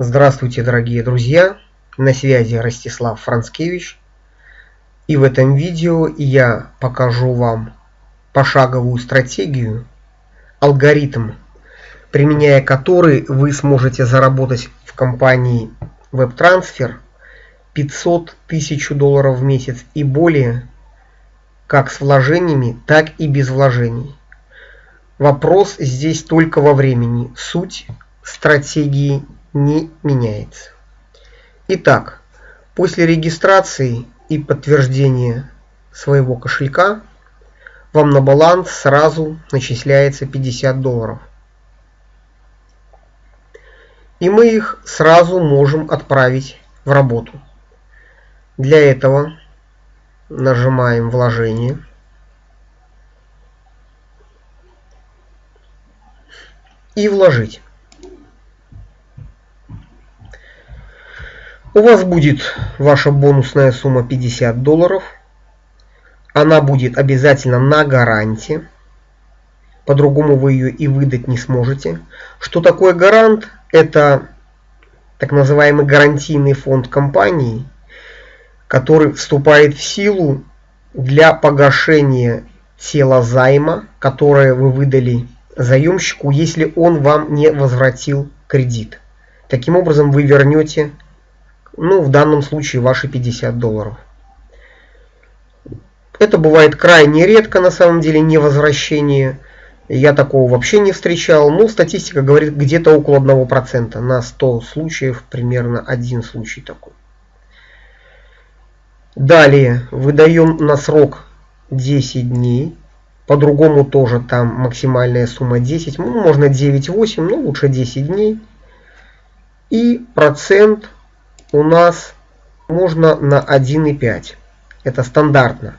Здравствуйте, дорогие друзья! На связи Ростислав Францкевич. И в этом видео я покажу вам пошаговую стратегию, алгоритм, применяя который вы сможете заработать в компании WebTransfer 500 тысяч долларов в месяц и более, как с вложениями, так и без вложений. Вопрос здесь только во времени. Суть стратегии не меняется. Итак, после регистрации и подтверждения своего кошелька вам на баланс сразу начисляется 50 долларов. И мы их сразу можем отправить в работу. Для этого нажимаем вложение. И вложить. У вас будет ваша бонусная сумма 50 долларов. Она будет обязательно на гаранте. По-другому вы ее и выдать не сможете. Что такое гарант? Это так называемый гарантийный фонд компании, который вступает в силу для погашения тела займа, которое вы выдали заемщику, если он вам не возвратил кредит. Таким образом вы вернете ну, в данном случае ваши 50 долларов. Это бывает крайне редко, на самом деле, не возвращение. Я такого вообще не встречал. Но статистика говорит где-то около 1%. На 100 случаев примерно один случай такой. Далее выдаем на срок 10 дней. По-другому тоже там максимальная сумма 10. Ну, можно 9-8, но лучше 10 дней. И процент у нас можно на 1,5. Это стандартно.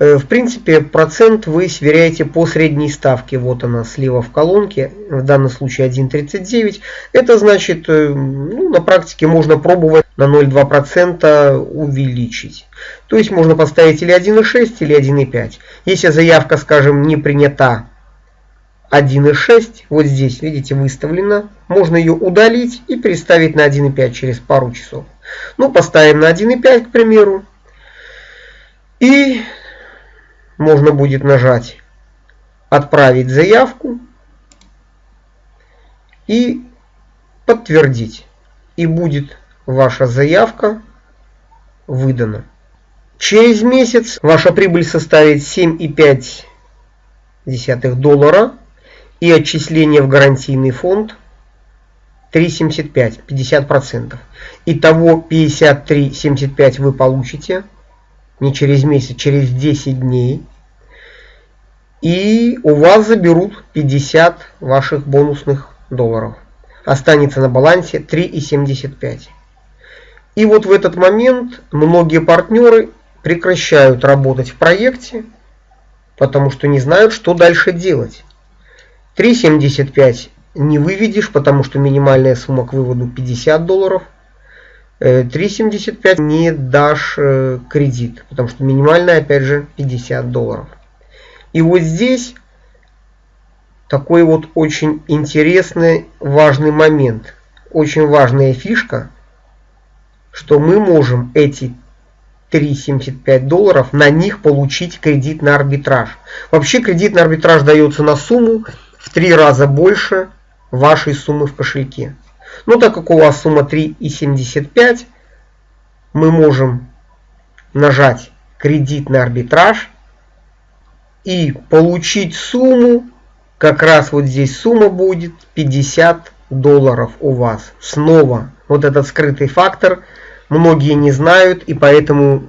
Э, в принципе, процент вы сверяете по средней ставке. Вот она слева в колонке, в данном случае 1,39. Это значит, э, ну, на практике можно пробовать на 0,2% увеличить. То есть можно поставить или 1,6, или 1,5. Если заявка, скажем, не принята 1.6 вот здесь, видите, выставлена. Можно ее удалить и переставить на 1.5 через пару часов. Ну, поставим на 1.5, к примеру. И можно будет нажать «Отправить заявку» и «Подтвердить». И будет ваша заявка выдана. Через месяц ваша прибыль составит 7,5 доллара и отчисление в гарантийный фонд 3,75, 50%. Итого 53,75 вы получите не через месяц, через 10 дней. И у вас заберут 50 ваших бонусных долларов. Останется на балансе 3,75. И вот в этот момент многие партнеры прекращают работать в проекте, потому что не знают, что дальше делать. 3.75 не выведешь, потому что минимальная сумма к выводу 50 долларов. 3.75 э, не дашь э, кредит, потому что минимальная, опять же, 50 долларов. И вот здесь такой вот очень интересный, важный момент. Очень важная фишка, что мы можем эти 3,75 долларов, на них получить кредит на арбитраж. Вообще кредит на арбитраж дается на сумму в три раза больше вашей суммы в кошельке. Но так как у вас сумма 3,75, мы можем нажать кредит на арбитраж и получить сумму, как раз вот здесь сумма будет 50 долларов у вас. Снова вот этот скрытый фактор многие не знают и поэтому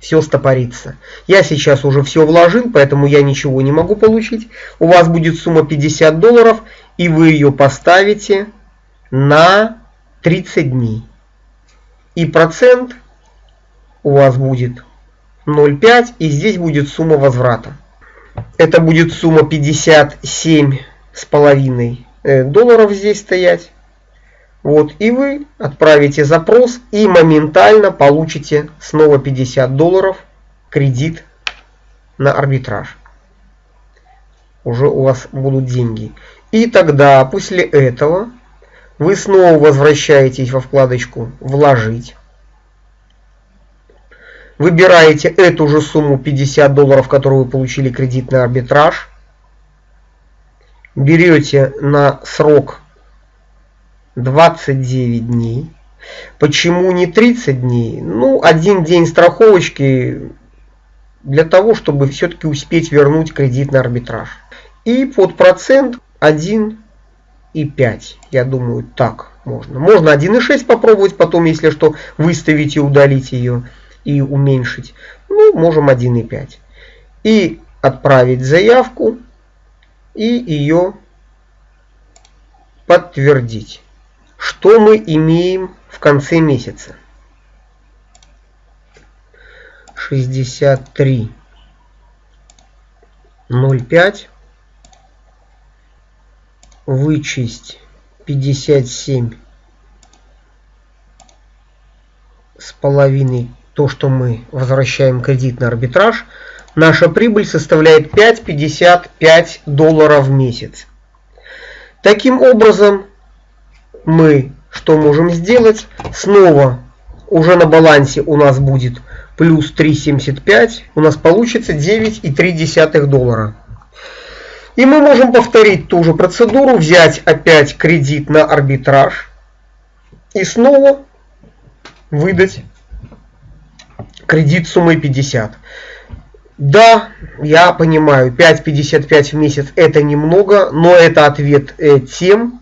все стопорится. Я сейчас уже все вложил, поэтому я ничего не могу получить. У вас будет сумма 50 долларов, и вы ее поставите на 30 дней. И процент у вас будет 0,5, и здесь будет сумма возврата. Это будет сумма 57 с половиной э, долларов здесь стоять. Вот, и вы отправите запрос и моментально получите снова 50 долларов кредит на арбитраж. Уже у вас будут деньги. И тогда после этого Вы снова возвращаетесь во вкладочку «Вложить». Выбираете эту же сумму 50 долларов, которую вы получили кредитный арбитраж. Берете на срок 29 дней. Почему не 30 дней? Ну, один день страховочки для того, чтобы все-таки успеть вернуть кредитный арбитраж. И под процент 1,5. Я думаю, так можно. Можно 1,6 попробовать, потом, если что, выставить и удалить ее и уменьшить. Ну, можем 1,5. И отправить заявку и ее подтвердить. Что мы имеем в конце месяца? 63 0,5 вычесть 57 с половиной то, что мы возвращаем кредит на арбитраж, наша прибыль составляет 5,55 долларов в месяц. Таким образом, мы что можем сделать? Снова уже на балансе у нас будет плюс 3,75. У нас получится 9,3 доллара. И мы можем повторить ту же процедуру, взять опять кредит на арбитраж и снова выдать кредит суммой 50. Да, я понимаю, 5,55 в месяц это немного, но это ответ э, тем,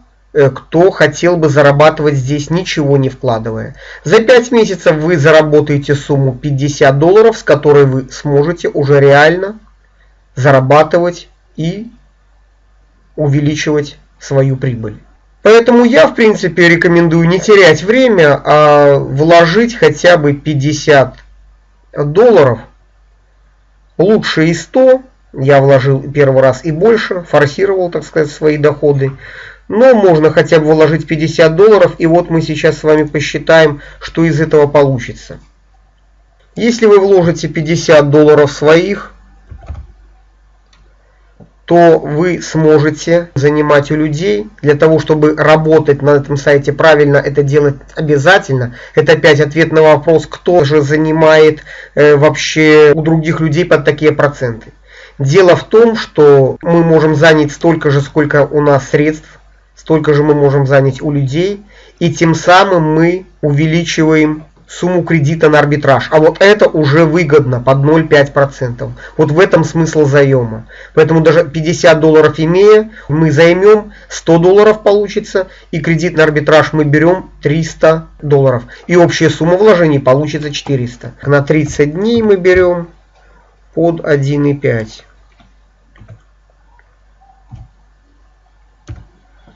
кто хотел бы зарабатывать здесь ничего не вкладывая. За 5 месяцев вы заработаете сумму 50 долларов, с которой вы сможете уже реально зарабатывать и увеличивать свою прибыль. Поэтому я, в принципе, рекомендую не терять время, а вложить хотя бы 50 долларов. Лучше и 100. Я вложил первый раз и больше, форсировал, так сказать, свои доходы. Но можно хотя бы вложить 50 долларов, и вот мы сейчас с вами посчитаем, что из этого получится. Если вы вложите 50 долларов своих, то вы сможете занимать у людей. Для того, чтобы работать на этом сайте правильно, это делать обязательно. Это опять ответ на вопрос, кто же занимает э, вообще у других людей под такие проценты. Дело в том, что мы можем занять столько же, сколько у нас средств столько же мы можем занять у людей, и тем самым мы увеличиваем сумму кредита на арбитраж. А вот это уже выгодно под 0,5%. Вот в этом смысл заема. Поэтому даже 50 долларов имея, мы займем 100 долларов получится, и кредит на арбитраж мы берем 300 долларов. И общая сумма вложений получится 400. На 30 дней мы берем под 1,5.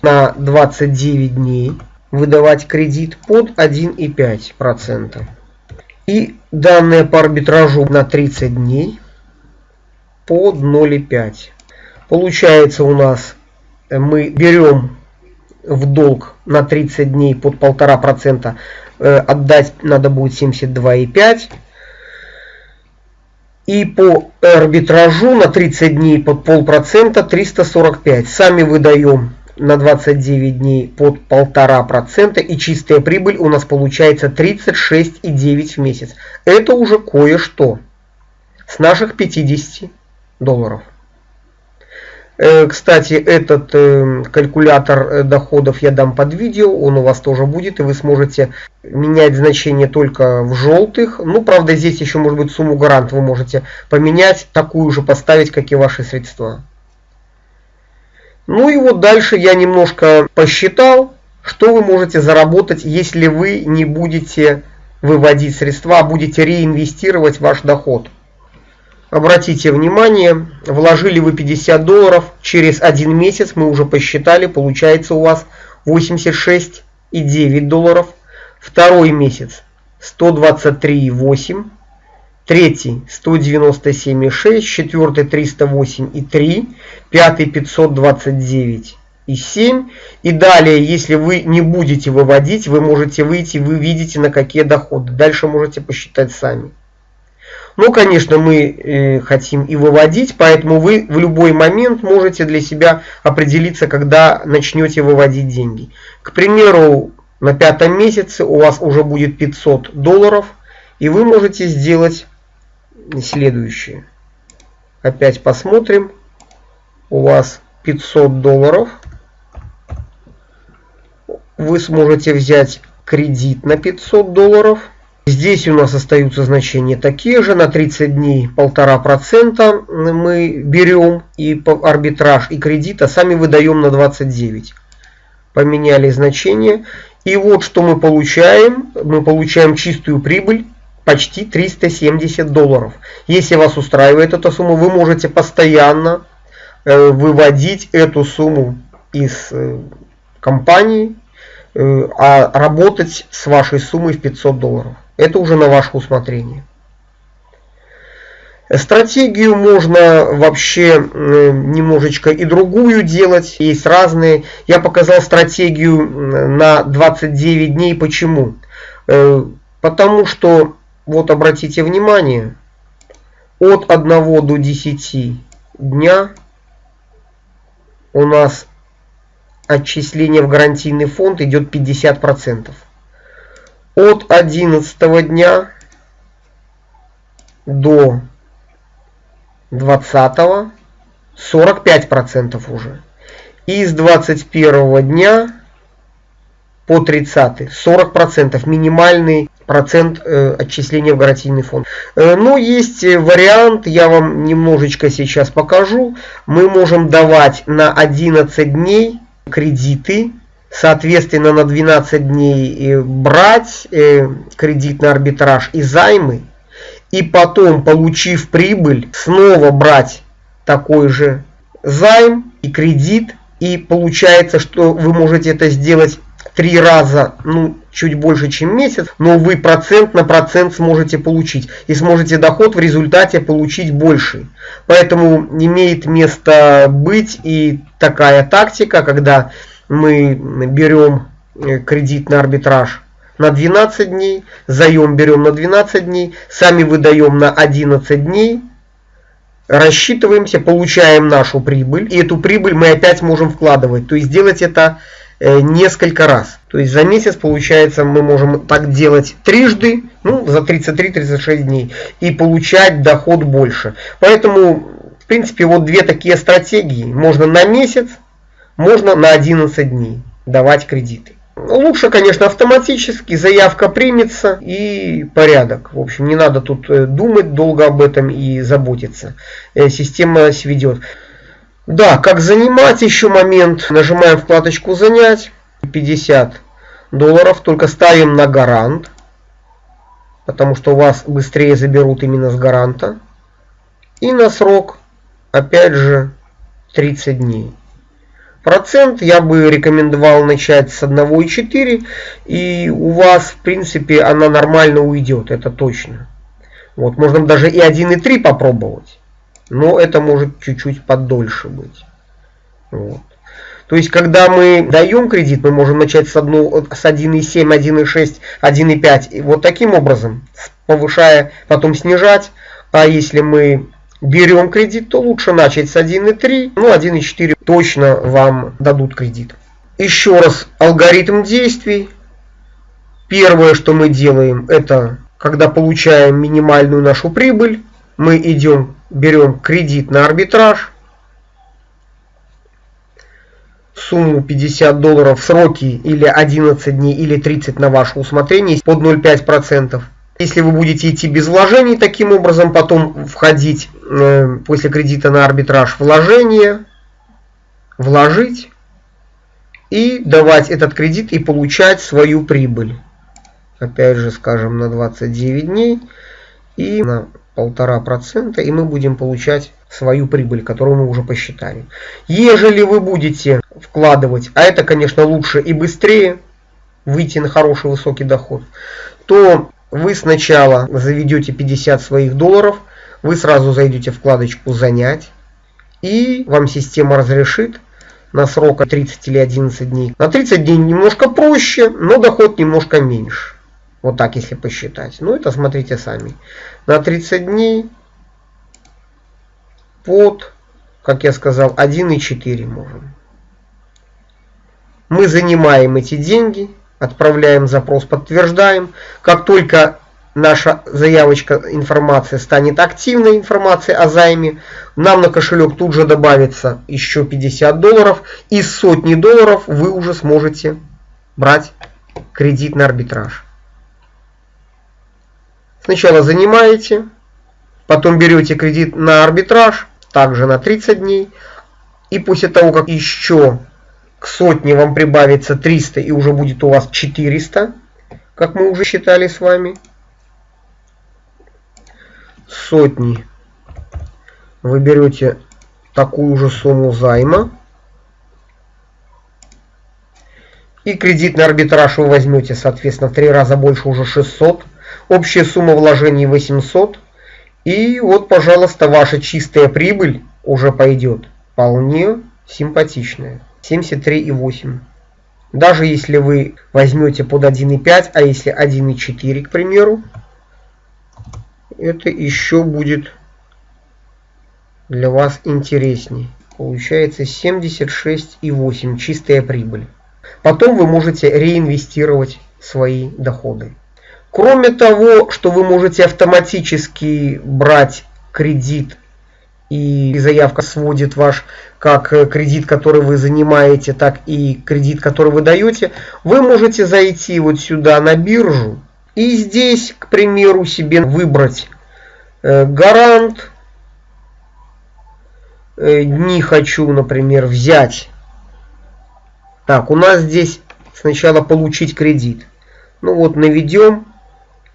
На 29 дней выдавать кредит под 1,5%. И данные по арбитражу на 30 дней под 0,5. Получается у нас э, мы берем в долг на 30 дней под 1,5%, э, отдать надо будет 72,5. И по арбитражу на 30 дней под полпроцента 345. Сами выдаем на 29 дней под 1,5% и чистая прибыль у нас получается 36,9 в месяц. Это уже кое-что с наших 50 долларов. Э, кстати, этот э, калькулятор э, доходов я дам под видео, он у вас тоже будет, и вы сможете менять значение только в желтых. Ну, правда, здесь еще может быть сумму гарант вы можете поменять, такую же поставить, как и ваши средства. Ну и вот дальше я немножко посчитал, что вы можете заработать, если вы не будете выводить средства, а будете реинвестировать ваш доход. Обратите внимание, вложили вы 50 долларов, через один месяц мы уже посчитали, получается у вас 86,9 долларов. Второй месяц 123,8 третий 197,6, четвертый 308,3, пятый 529,7. И далее, если вы не будете выводить, вы можете выйти, вы видите на какие доходы. Дальше можете посчитать сами. Но, конечно, мы э, хотим и выводить, поэтому вы в любой момент можете для себя определиться, когда начнете выводить деньги. К примеру, на пятом месяце у вас уже будет 500 долларов, и вы можете сделать следующее. Опять посмотрим. У вас 500 долларов. Вы сможете взять кредит на 500 долларов. Здесь у нас остаются значения такие же. На 30 дней 1,5% мы берем и арбитраж, и кредит, а сами выдаем на 29. Поменяли значение. И вот что мы получаем. Мы получаем чистую прибыль почти 370 долларов. Если вас устраивает эта сумма, вы можете постоянно э, выводить эту сумму из э, компании, э, а работать с вашей суммой в 500 долларов. Это уже на ваше усмотрение. Стратегию можно вообще немножечко и другую делать. Есть разные. Я показал стратегию на 29 дней. Почему? Потому что вот обратите внимание, от 1 до 10 дня у нас отчисление в гарантийный фонд идет 50%. От 11 дня до 20 45% уже. И с 21 дня по 30 40% минимальный процент э, отчисления в гарантийный фонд. Э, но есть вариант, я вам немножечко сейчас покажу. Мы можем давать на 11 дней кредиты, соответственно на 12 дней э, брать э, кредит на арбитраж и займы, и потом, получив прибыль, снова брать такой же займ и кредит, и получается, что вы можете это сделать три раза, ну, чуть больше, чем месяц, но вы процент на процент сможете получить. И сможете доход в результате получить больше. Поэтому имеет место быть и такая тактика, когда мы берем э, кредит на арбитраж на 12 дней, заем берем на 12 дней, сами выдаем на 11 дней, рассчитываемся, получаем нашу прибыль, и эту прибыль мы опять можем вкладывать. То есть делать это несколько раз. То есть за месяц получается мы можем так делать трижды, ну за 33-36 дней и получать доход больше. Поэтому в принципе вот две такие стратегии. Можно на месяц, можно на 11 дней давать кредиты. Лучше, конечно, автоматически, заявка примется и порядок. В общем, не надо тут э, думать долго об этом и заботиться. Э, система сведет. Да, как занимать еще момент. Нажимаем вкладочку занять. 50 долларов. Только ставим на гарант. Потому что у вас быстрее заберут именно с гаранта. И на срок. Опять же 30 дней. Процент я бы рекомендовал начать с 1,4. И у вас в принципе она нормально уйдет. Это точно. Вот, можно даже и 1,3 попробовать но это может чуть-чуть подольше быть. Вот. То есть, когда мы даем кредит, мы можем начать с, одну, с 1,7, 1,6, 1,5. Вот таким образом, повышая, потом снижать. А если мы берем кредит, то лучше начать с 1,3, ну 1,4 точно вам дадут кредит. Еще раз, алгоритм действий. Первое, что мы делаем, это когда получаем минимальную нашу прибыль, мы идем берем кредит на арбитраж, сумму 50 долларов сроки или 11 дней или 30 на ваше усмотрение под 0,5%. Если вы будете идти без вложений, таким образом потом входить э, после кредита на арбитраж вложение, вложить и давать этот кредит и получать свою прибыль. Опять же, скажем, на 29 дней и на полтора процента, и мы будем получать свою прибыль, которую мы уже посчитали. Ежели вы будете вкладывать, а это, конечно, лучше и быстрее выйти на хороший высокий доход, то вы сначала заведете 50 своих долларов, вы сразу зайдете вкладочку «Занять», и вам система разрешит на срок 30 или 11 дней. На 30 дней немножко проще, но доход немножко меньше. Вот так, если посчитать. Ну, это смотрите сами. На 30 дней под, как я сказал, 1,4 можем. Мы занимаем эти деньги, отправляем запрос, подтверждаем. Как только наша заявочка информация станет активной информацией о займе, нам на кошелек тут же добавится еще 50 долларов. И сотни долларов вы уже сможете брать кредит на арбитраж. Сначала занимаете, потом берете кредит на арбитраж, также на 30 дней. И после того, как еще к сотне вам прибавится 300 и уже будет у вас 400, как мы уже считали с вами, сотни вы берете такую же сумму займа. И кредитный арбитраж вы возьмете, соответственно, в три раза больше, уже 600. Общая сумма вложений 800. И вот, пожалуйста, ваша чистая прибыль уже пойдет. Вполне симпатичная. 73,8. Даже если вы возьмете под 1,5, а если 1,4, к примеру, это еще будет для вас интересней. Получается 76,8 чистая прибыль. Потом вы можете реинвестировать свои доходы. Кроме того, что вы можете автоматически брать кредит и заявка сводит ваш как кредит, который вы занимаете, так и кредит, который вы даете, вы можете зайти вот сюда на биржу и здесь, к примеру, себе выбрать э, гарант, э, не хочу, например, взять. Так, у нас здесь сначала получить кредит. Ну вот наведем,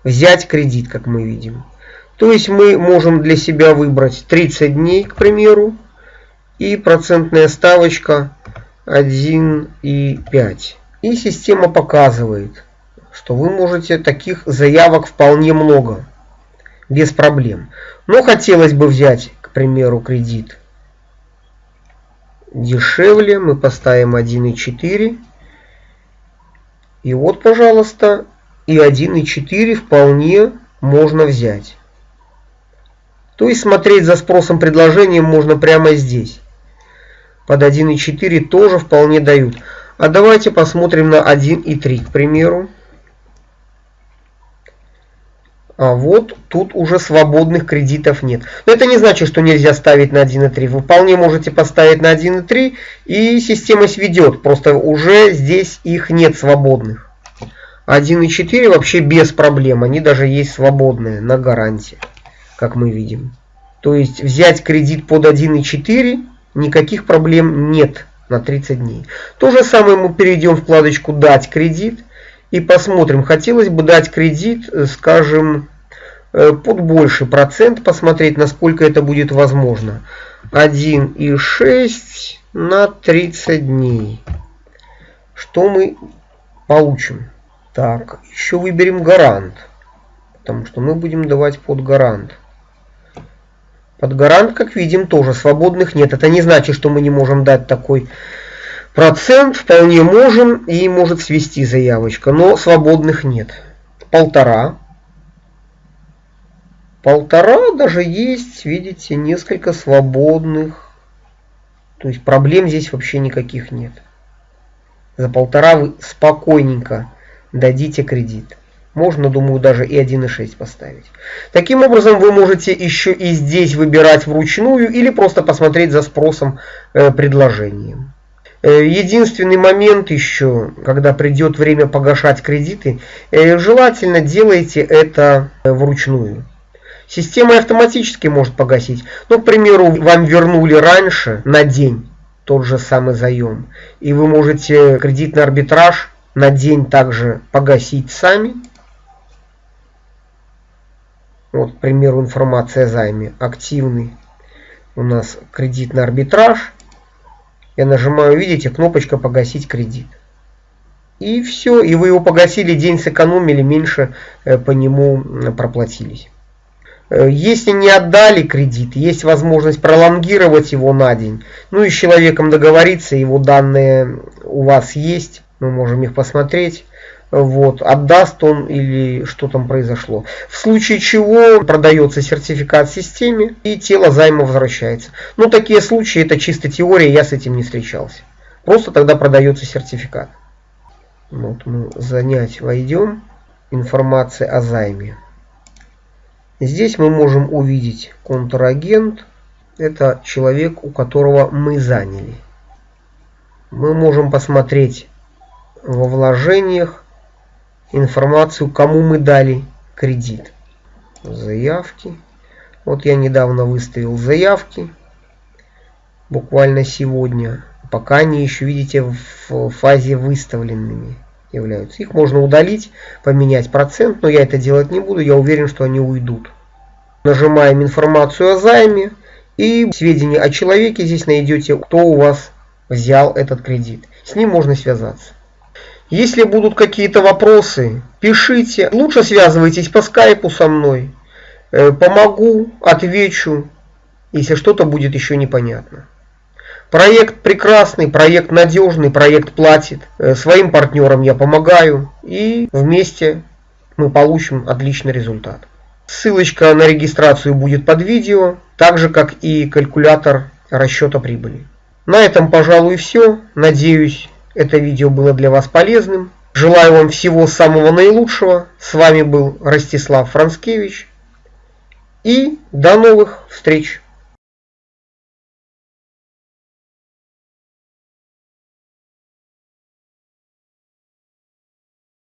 взять кредит, как мы видим. То есть мы можем для себя выбрать 30 дней, к примеру, и процентная ставочка 1,5. И система показывает, что вы можете таких заявок вполне много, без проблем. Но хотелось бы взять, к примеру, кредит дешевле. Мы поставим 1,4. И вот, пожалуйста, и 1,4 вполне можно взять. То есть смотреть за спросом предложением можно прямо здесь. Под 1,4 тоже вполне дают. А давайте посмотрим на 1,3, к примеру. А вот тут уже свободных кредитов нет. Но это не значит, что нельзя ставить на 1.3. Вы вполне можете поставить на 1.3 и система сведет. Просто уже здесь их нет свободных. 1.4 вообще без проблем. Они даже есть свободные на гарантии, как мы видим. То есть взять кредит под 1.4 никаких проблем нет на 30 дней. То же самое мы перейдем в вкладочку «Дать кредит» и посмотрим. Хотелось бы дать кредит, э, скажем, э, под больший процент, посмотреть, насколько это будет возможно. 1,6 на 30 дней. Что мы получим? Так, еще выберем гарант. Потому что мы будем давать под гарант. Под гарант, как видим, тоже свободных нет. Это не значит, что мы не можем дать такой Процент вполне можем и может свести заявочка, но свободных нет. Полтора. Полтора даже есть, видите, несколько свободных. То есть проблем здесь вообще никаких нет. За полтора вы спокойненько дадите кредит. Можно, думаю, даже и 1,6 поставить. Таким образом, вы можете еще и здесь выбирать вручную или просто посмотреть за спросом э, предложением. Э, единственный момент еще, когда придет время погашать кредиты, э, желательно делайте это вручную. Система автоматически может погасить. Ну, к примеру, вам вернули раньше на день тот же самый заем. И вы можете кредитный арбитраж на день также погасить сами. Вот, к примеру, информация о займе. Активный у нас кредитный арбитраж. Я нажимаю, видите, кнопочка «Погасить кредит». И все, и вы его погасили, день сэкономили, меньше э, по нему проплатились. Э, если не отдали кредит, есть возможность пролонгировать его на день. Ну и с человеком договориться, его данные у вас есть, мы можем их посмотреть. вот, отдаст он или что там произошло. В случае чего продается сертификат системе и тело займа возвращается. Ну, такие случаи, это чисто теория, я с этим не встречался. Просто тогда продается сертификат. Вот мы занять войдем. Информация о займе. Здесь мы можем увидеть контрагент. Это человек, у которого мы заняли. Мы можем посмотреть во вложениях информацию, кому мы дали кредит. Заявки. Вот я недавно выставил заявки. Буквально сегодня. Пока они еще, видите, в фазе выставленными являются. Их можно удалить, поменять процент, но я это делать не буду. Я уверен, что они уйдут. Нажимаем информацию о займе. И сведения о человеке здесь найдете, кто у вас взял этот кредит. С ним можно связаться. Если будут какие-то вопросы, пишите. Лучше связывайтесь по скайпу со мной. Э, помогу, отвечу, если что-то будет еще непонятно. Проект прекрасный, проект надежный, проект платит. Э, своим партнерам я помогаю. И вместе мы получим отличный результат. Ссылочка на регистрацию будет под видео, так же как и калькулятор расчета прибыли. На этом, пожалуй, все. Надеюсь, это видео было для вас полезным. Желаю вам всего самого наилучшего. С вами был Ростислав Францкевич. И до новых встреч!